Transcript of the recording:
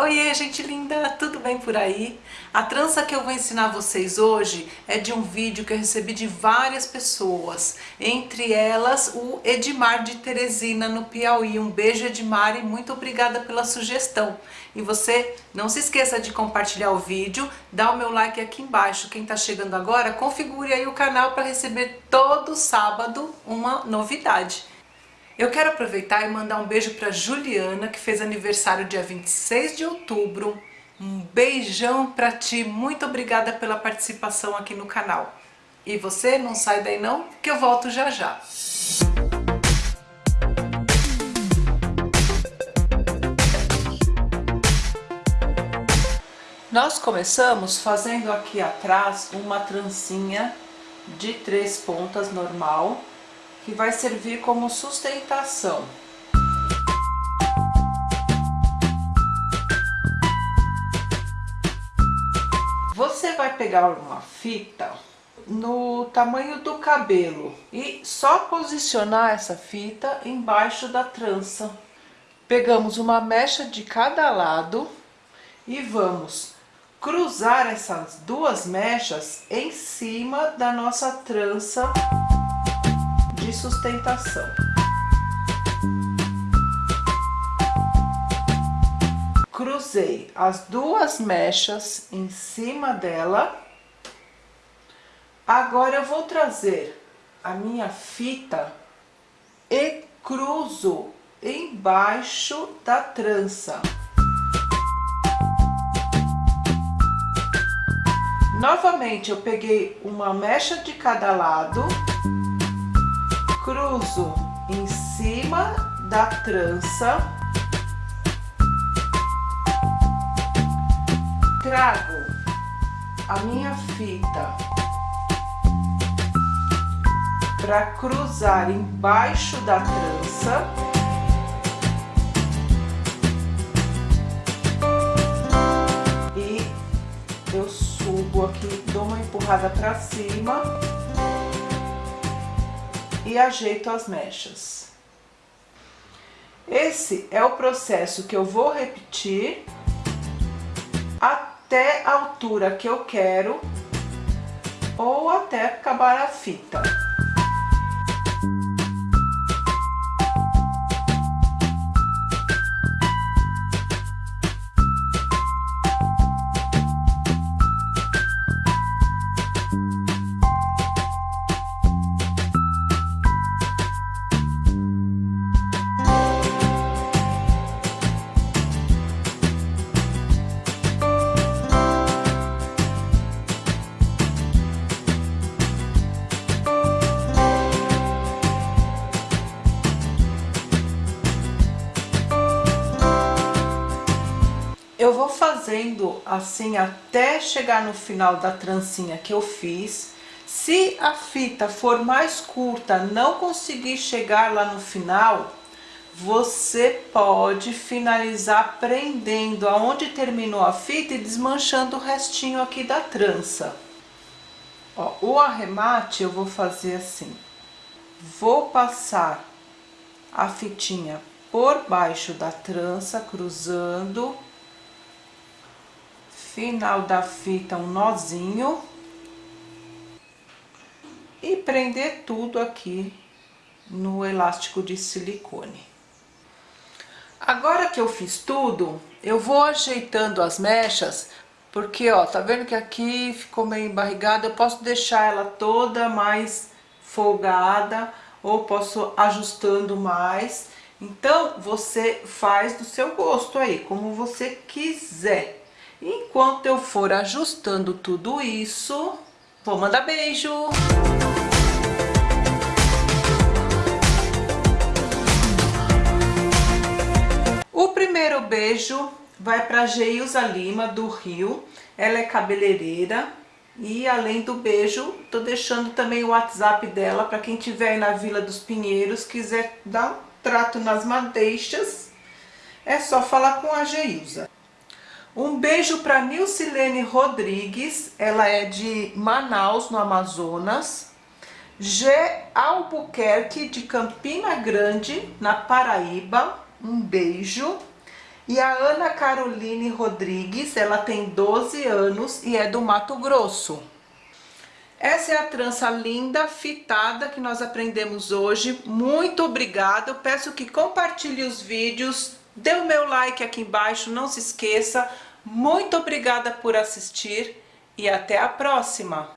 Oiê, gente linda, tudo bem por aí? A trança que eu vou ensinar vocês hoje é de um vídeo que eu recebi de várias pessoas, entre elas o Edmar de Teresina, no Piauí. Um beijo, Edmar, e muito obrigada pela sugestão. E você não se esqueça de compartilhar o vídeo, dá o meu like aqui embaixo. Quem está chegando agora, configure aí o canal para receber todo sábado uma novidade. Eu quero aproveitar e mandar um beijo para Juliana, que fez aniversário dia 26 de outubro. Um beijão para ti, muito obrigada pela participação aqui no canal. E você não sai daí não, que eu volto já já. Nós começamos fazendo aqui atrás uma trancinha de três pontas normal, que vai servir como sustentação. Você vai pegar uma fita no tamanho do cabelo e só posicionar essa fita embaixo da trança. Pegamos uma mecha de cada lado e vamos cruzar essas duas mechas em cima da nossa trança de sustentação. Cruzei as duas mechas em cima dela. Agora eu vou trazer a minha fita e cruzo embaixo da trança. Novamente, eu peguei uma mecha de cada lado cruzo em cima da trança, trago a minha fita para cruzar embaixo da trança. E eu subo aqui, dou uma empurrada para cima e ajeito as mechas. Esse é o processo que eu vou repetir até a altura que eu quero ou até acabar a fita. Fazendo assim até chegar no final da trancinha que eu fiz. Se a fita for mais curta, não conseguir chegar lá no final, você pode finalizar prendendo aonde terminou a fita e desmanchando o restinho aqui da trança. Ó, o arremate eu vou fazer assim. Vou passar a fitinha por baixo da trança, cruzando final da fita um nozinho e prender tudo aqui no elástico de silicone. Agora que eu fiz tudo, eu vou ajeitando as mechas, porque ó, tá vendo que aqui ficou meio embarrigada, eu posso deixar ela toda mais folgada, ou posso ajustando mais. Então, você faz do seu gosto aí, como você quiser. Enquanto eu for ajustando tudo isso, vou mandar beijo! O primeiro beijo vai para Geilza Lima, do Rio. Ela é cabeleireira. E além do beijo, tô deixando também o WhatsApp dela para quem tiver aí na Vila dos Pinheiros, quiser dar um trato nas madeixas, é só falar com a Geilza. Um beijo para Nilcilene Rodrigues, ela é de Manaus, no Amazonas. G. Albuquerque, de Campina Grande, na Paraíba. Um beijo. E a Ana Caroline Rodrigues, ela tem 12 anos e é do Mato Grosso. Essa é a trança linda, fitada, que nós aprendemos hoje. Muito obrigada. Eu peço que compartilhe os vídeos, dê o meu like aqui embaixo, não se esqueça. Muito obrigada por assistir e até a próxima!